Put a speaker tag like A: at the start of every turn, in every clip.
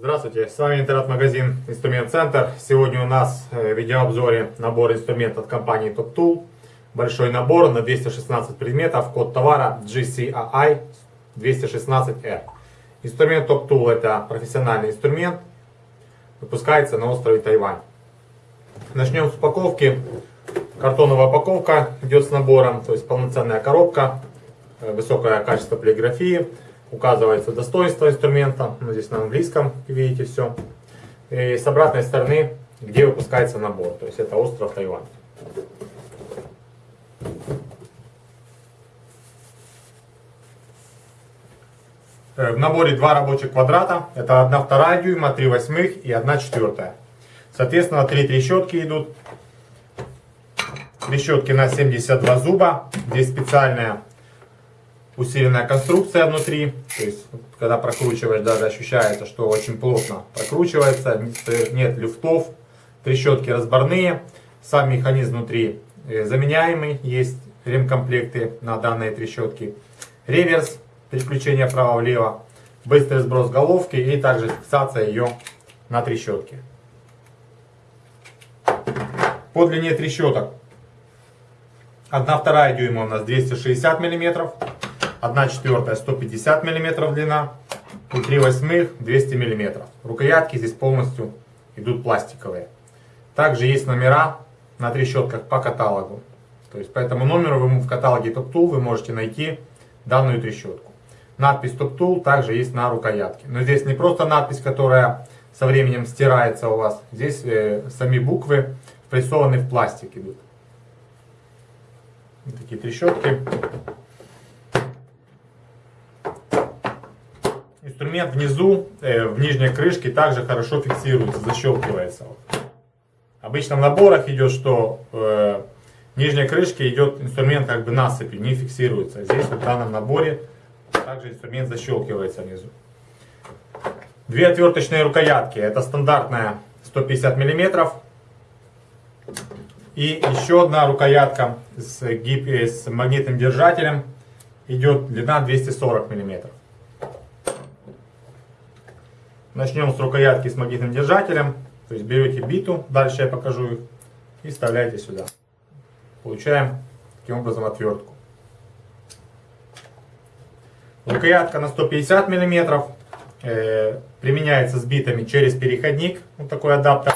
A: Здравствуйте, с вами интернет-магазин Инструмент Центр. Сегодня у нас э, в видеообзоре набор инструментов от компании Top Tool. Большой набор на 216 предметов, код товара GCAI 216R. Инструмент Top Tool это профессиональный инструмент, выпускается на острове Тайвань. Начнем с упаковки. Картоновая упаковка идет с набором, то есть полноценная коробка, э, высокое качество полиграфии указывается достоинство инструмента, ну, здесь на английском видите все. И с обратной стороны, где выпускается набор, то есть это остров Тайвань. В наборе два рабочих квадрата, это 1 вторая дюйма, 3 восьмых и 1 четвертая. Соответственно, три трещотки идут. Трещотки на 72 зуба. Здесь специальная усиленная конструкция внутри. То есть, когда прокручиваешь, даже ощущается, что очень плотно прокручивается. Нет люфтов, трещотки разборные. Сам механизм внутри э, заменяемый. Есть ремкомплекты на данные трещотки. Реверс, переключение вправо-влево. Быстрый сброс головки и также фиксация ее на трещотке. По длине трещоток 1 вторая дюйма у нас 260 миллиметров. 1 четвертая 150 мм длина и 3 восьмых 200 мм. Рукоятки здесь полностью идут пластиковые. Также есть номера на трещотках по каталогу. То есть по этому номеру вы в каталоге Top Tool вы можете найти данную трещотку. Надпись Top Tool также есть на рукоятке. Но здесь не просто надпись, которая со временем стирается у вас. Здесь э, сами буквы прессованы в пластик идут. Вот такие трещотки. Инструмент внизу, э, в нижней крышке, также хорошо фиксируется, защелкивается. Обычно в наборах идет, что э, в нижней крышке идет инструмент как бы насыпью, не фиксируется. Здесь в данном наборе также инструмент защелкивается внизу. Две отверточные рукоятки. Это стандартная 150 мм. И еще одна рукоятка с, гип... с магнитным держателем. Идет длина 240 мм. Начнем с рукоятки с магнитным держателем. То есть берете биту, дальше я покажу их, и вставляете сюда. Получаем таким образом отвертку. Рукоятка на 150 мм. Э, применяется с битами через переходник. Вот такой адаптер.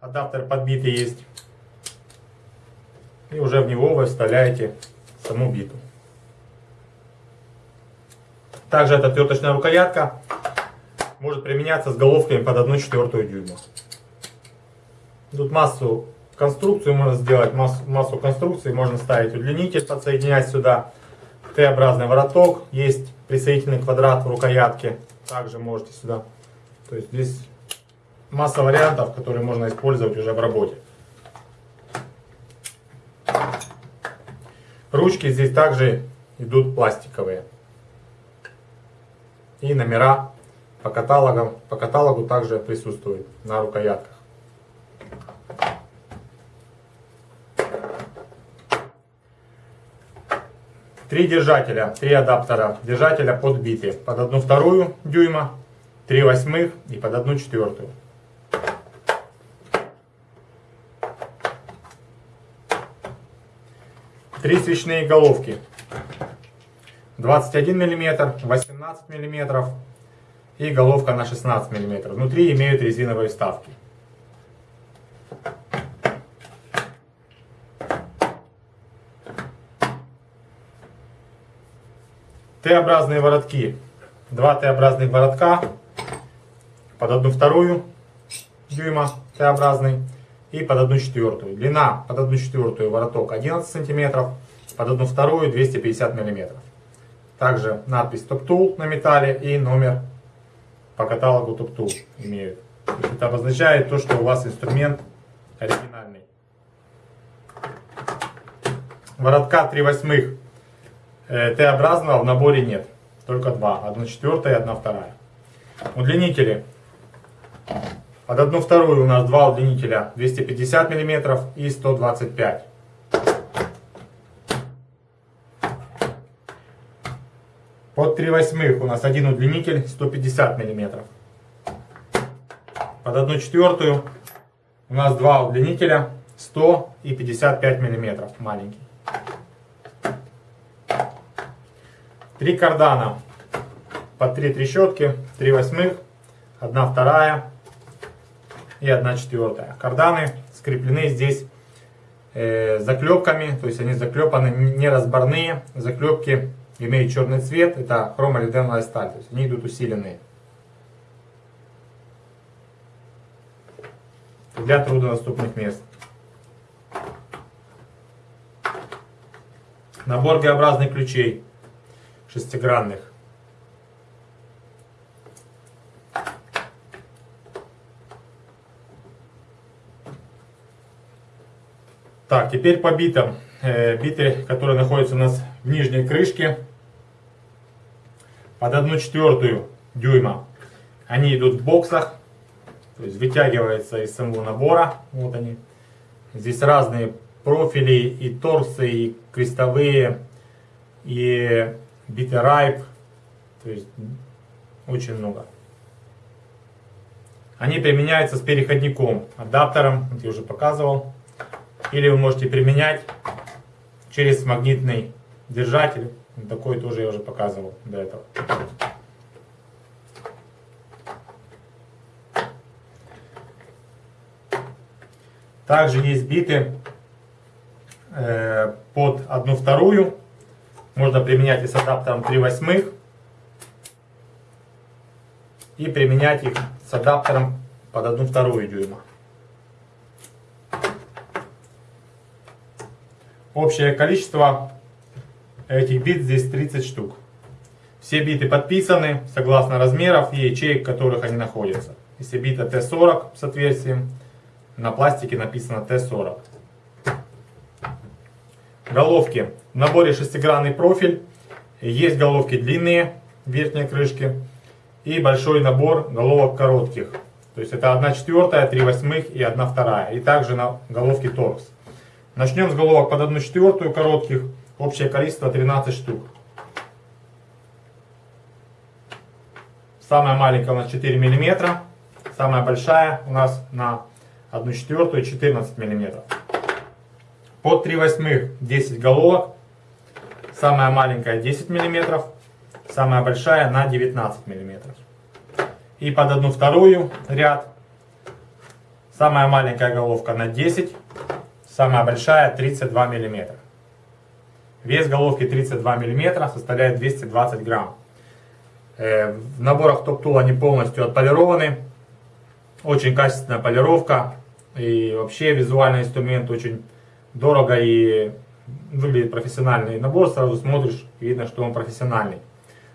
A: Адаптер подбитый есть. И уже в него вы вставляете саму биту. Также это отверточная рукоятка может применяться с головками под 1 четвертую дюйма. Тут массу конструкцию можно сделать, массу, массу конструкций. Можно ставить удлинитель, подсоединять сюда. Т-образный вороток. Есть присоединительный квадрат в рукоятке. Также можете сюда. То есть здесь масса вариантов, которые можно использовать уже в работе. Ручки здесь также идут пластиковые. И номера по каталогам, по каталогу также присутствует на рукоятках. Три держателя, три адаптера. Держателя под бити. Под одну вторую дюйма, три восьмых и под одну четвертую. Три свечные головки. 21 мм, 18 мм, и головка на 16 мм. Внутри имеют резиновые вставки. Т-образные воротки. Два Т-образных воротка под одну вторую дюйма Т-образный и под одну четвертую. Длина под одну четвертую вороток 11 сантиметров, под одну вторую 250 миллиметров. Также надпись Top Tool на металле и номер по каталогу тупту имеют. То это обозначает то, что у вас инструмент оригинальный. Воротка 3 восьмых Т-образного в наборе нет. Только два. Одна четвертая и одна вторая. Удлинители Под одну вторую у нас два удлинителя 250 мм и 125 Под 3 восьмых у нас один удлинитель 150 мм. Под одну четвертую у нас два удлинителя 100 и 55 мм маленький. Три кардана по 3 трещотки, 3 восьмых, 1 вторая и 1 четвертая. Карданы скреплены здесь э, заклепками, то есть они заклепаны не разборные, заклепки имеют черный цвет, это хромолиденовая сталь, то есть они идут усиленные. Для труднодоступных мест. Набор Г-образных ключей шестигранных. Так, теперь по битам. Э, биты, которые находятся у нас в нижней крышке, под одну четвертую дюйма. Они идут в боксах, то есть вытягиваются из самого набора. Вот они. Здесь разные профили, и торсы, и крестовые, и райп. То есть очень много. Они применяются с переходником, адаптером, вот я уже показывал. Или вы можете применять через магнитный держатель. Такой тоже я уже показывал до этого. Также есть биты э, под одну вторую. Можно применять и с адаптером 3 восьмых. И применять их с адаптером под одну вторую дюйма. Общее количество этих бит здесь 30 штук. Все биты подписаны согласно размеров и ячеек, в которых они находятся. Если бита Т40 с отверстием, на пластике написано Т40. Головки. В наборе шестигранный профиль. Есть головки длинные, верхней крышки. И большой набор головок коротких. То есть это 1 четвертая, 3 восьмых и 1 вторая. И также на головке торкс. Начнем с головок под 1 четвертую коротких. Общее количество 13 штук. Самая маленькая у нас 4 мм. Самая большая у нас на 1 четвертую 14 мм. Под 3 восьмых 10 головок. Самая маленькая 10 мм. Самая большая на 19 мм. И под 1 вторую ряд. Самая маленькая головка на 10 Самая большая 32 мм. Вес головки 32 мм составляет 220 грамм. Э, в наборах Tool они полностью отполированы. Очень качественная полировка. И вообще визуальный инструмент очень дорого и выглядит профессиональный набор. Сразу смотришь, видно, что он профессиональный.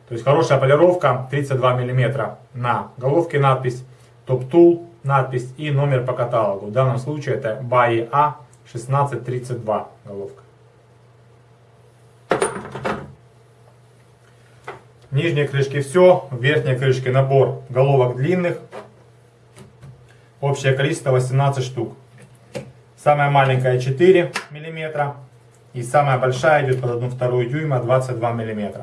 A: То есть хорошая полировка, 32 мм на головке надпись, Tool надпись и номер по каталогу. В данном случае это BAE A 1632 головка. В нижней крышке все, в верхней крышке набор головок длинных. Общее количество 18 штук. Самая маленькая 4 мм. И самая большая идет под 1 вторую дюйма 22 мм.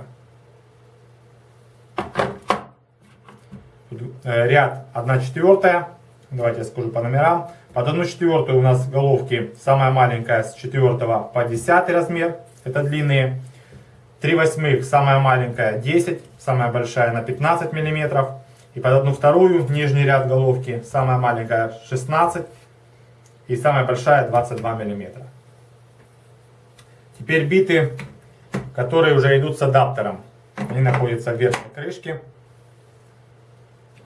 A: Ряд 1 четвертая. Давайте я скажу по номерам. Под 1 четвертую у нас головки самая маленькая с 4 по 10 размер. Это длинные. 3 восьмых самая маленькая 10, самая большая на 15 миллиметров. И под одну вторую нижний ряд головки самая маленькая 16 и самая большая 22 миллиметра. Теперь биты, которые уже идут с адаптером. Они находятся в верхней крышке.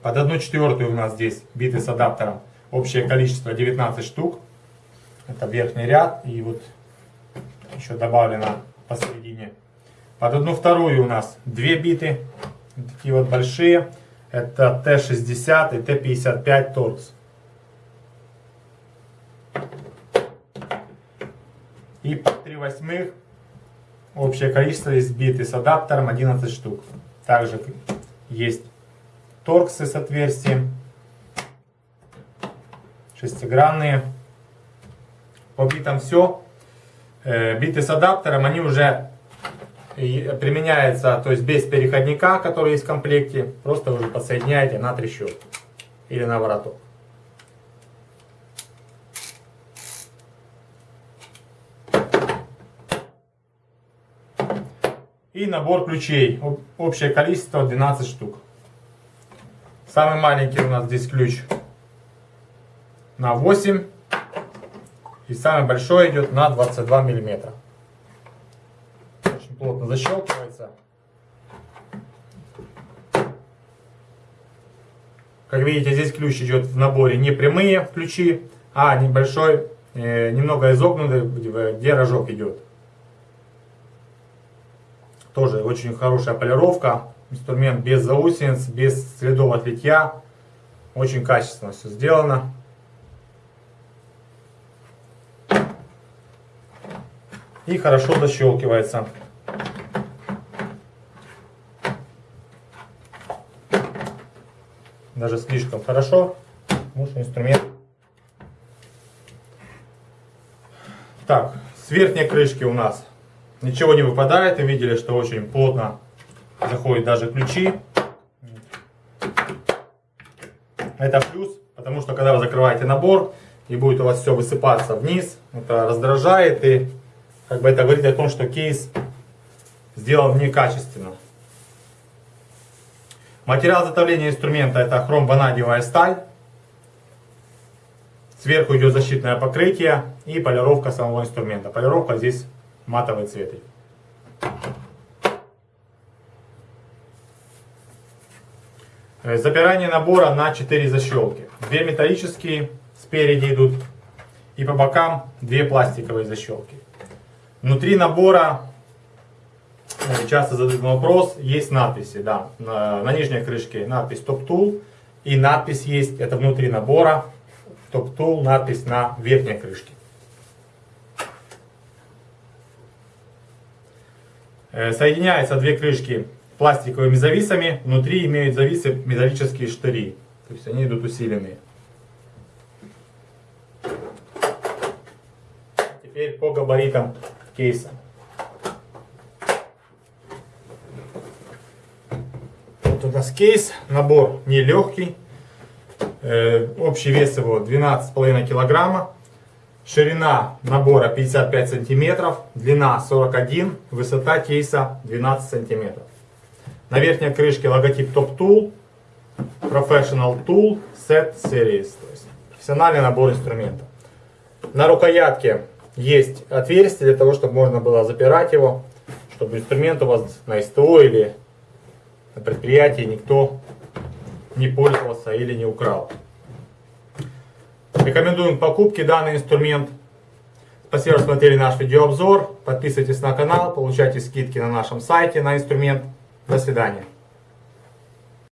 A: Под одну четвертую у нас здесь биты с адаптером. Общее количество 19 штук. Это верхний ряд. И вот еще добавлено посередине. Под одну вторую у нас две биты. Такие вот большие. Это Т-60 и Т-55 торкс. И по 3 восьмых общее количество из биты с адаптером 11 штук. Также есть торксы с отверстием шестигранные. По битам все. Биты с адаптером, они уже применяются, то есть без переходника, который есть в комплекте. Просто уже подсоединяете на трещотку или на вороток. И набор ключей. Общее количество 12 штук. Самый маленький у нас здесь ключ на 8. И самый большой идет на 22 миллиметра. Очень плотно защелкивается. Как видите, здесь ключ идет в наборе не прямые ключи, а небольшой, э, немного изогнутый, где рожок идет. Тоже очень хорошая полировка. Инструмент без заусениц, без следов от литья. Очень качественно все сделано. И хорошо защелкивается. Даже слишком хорошо. Потому что инструмент... Так, с верхней крышки у нас Ничего не выпадает. Вы видели, что очень плотно заходят даже ключи. Это плюс, потому что когда вы закрываете набор и будет у вас все высыпаться вниз, это раздражает и как бы это говорит о том, что кейс сделан некачественно. Материал изготовления инструмента это хром-ванадиевая сталь. Сверху идет защитное покрытие и полировка самого инструмента. Полировка здесь матовый цвет. Э, запирание набора на 4 защелки. Две металлические спереди идут и по бокам две пластиковые защелки. Внутри набора, э, часто задают вопрос, есть надписи. Да, на, на нижней крышке надпись Top Tool и надпись есть, это внутри набора, Top Tool, надпись на верхней крышке. Соединяются две крышки пластиковыми зависами, внутри имеют зависы металлические штыри, то есть они идут усиленные. Теперь по габаритам кейса. Вот у нас кейс, набор нелегкий, э, общий вес его 12,5 килограмма. Ширина набора 55 сантиметров, длина 41, высота кейса 12 сантиметров. На верхней крышке логотип Top Tool, Professional Tool Set Series. То есть профессиональный набор инструментов. На рукоятке есть отверстие для того, чтобы можно было запирать его, чтобы инструмент у вас на СТО или на предприятии никто не пользовался или не украл. Рекомендуем к покупке данный инструмент. Спасибо, что смотрели наш видеообзор. Подписывайтесь на канал, получайте скидки на нашем сайте на инструмент. До свидания.